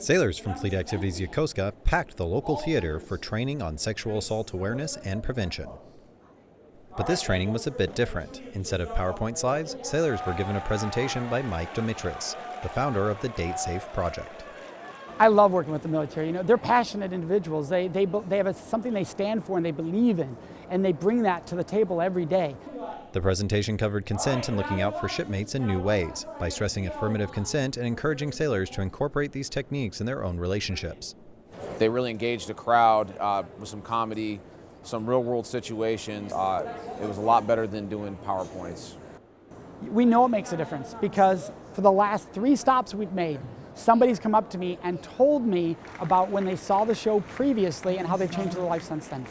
Sailors from Fleet Activities Yokosuka packed the local theater for training on sexual assault awareness and prevention. But this training was a bit different. Instead of PowerPoint slides, sailors were given a presentation by Mike Domitrz, the founder of the Date Safe project. I love working with the military. You know, they're passionate individuals. They, they, they have a, something they stand for and they believe in, and they bring that to the table every day. The presentation covered consent and looking out for shipmates in new ways by stressing affirmative consent and encouraging sailors to incorporate these techniques in their own relationships. They really engaged the crowd uh, with some comedy, some real world situations. Uh, it was a lot better than doing PowerPoints. We know it makes a difference because for the last three stops we've made, somebody's come up to me and told me about when they saw the show previously and how they've changed their life since then.